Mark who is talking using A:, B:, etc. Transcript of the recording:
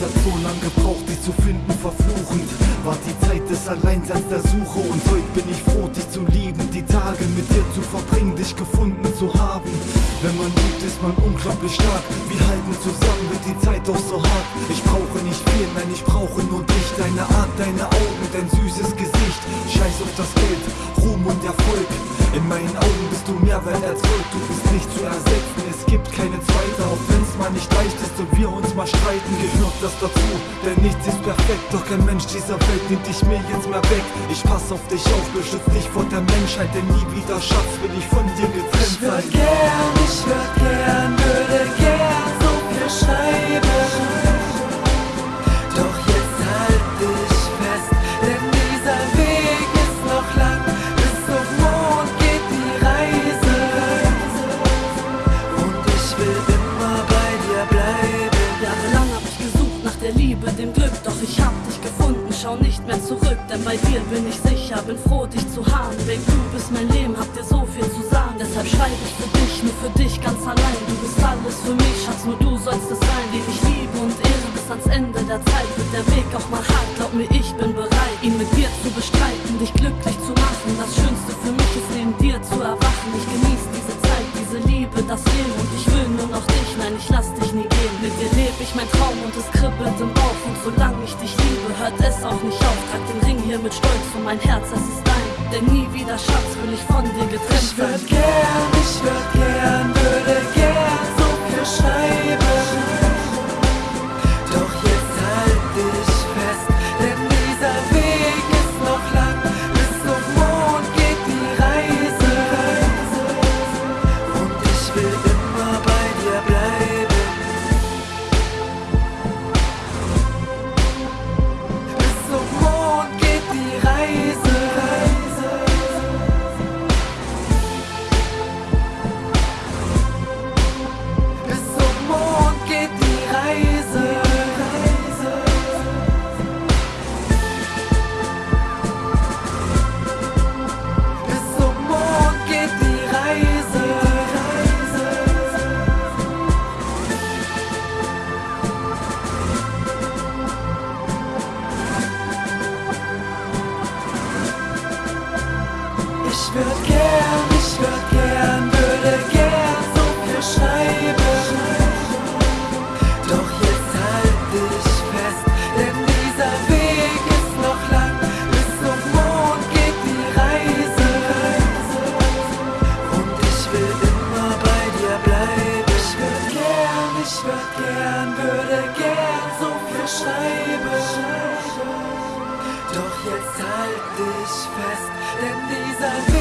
A: Es hat so lange gebraucht, dich zu finden, verfluchend War die Zeit des Alleinseins der Suche Und heute bin ich froh, dich zu lieben Die Tage mit dir zu verbringen, dich gefunden zu haben. Wenn man liebt, ist man unglaublich stark. Wir halten zusammen, wird die Zeit doch so hart. Ich brauche nicht viel, nein, ich brauche nur dich Deine Art, deine Augen, dein süßes Gesicht. Scheiß auf das Geld, Ruhm und Erfolg. In meinen Augen bist du mehr als Gold. Du bist nicht zu ersetzen, Mal nicht leicht ist und wir uns mal streiten Gehört das dazu, denn nichts ist perfekt Doch kein Mensch dieser Welt nimmt dich mir jetzt mehr weg. Ich pass auf dich auf, beschütz dich vor der Menschheit Denn nie wieder, Schatz, will ich von dir getrennt
B: Ich würd gern, ich würd gern,
C: mehr zurück, denn bei dir bin ich sicher, bin froh, dich zu haben. Babe, du bist mein Leben, hab dir so viel zu sagen, deshalb schreibe ich für dich, nur für dich ganz allein. Du bist alles für mich, Schatz, nur du sollst es sein, den ich liebe und ehre bis ans Ende der Zeit. Wird der Weg auch mal hart, glaub mir, ich bin bereit, ihn mit dir zu bestreiten, dich glücklich zu machen. Das Schönste für mich ist neben dir zu erwachen. Ich genieße diese Zeit, diese Liebe, das Leben und ich will nur noch dich, nein, ich lass dich nie gehen. Mit dir lebe ich mein Traum es auch nicht auf. Trag den Ring hier mit Stolz und mein Herz, es ist dein. Denn nie wieder, Schatz, will ich von dir getrennt
B: Ich würd gern, ich würd gern, ich gern, würde gern so viel schreiben. Doch jetzt halt dich fest, denn dieser Weg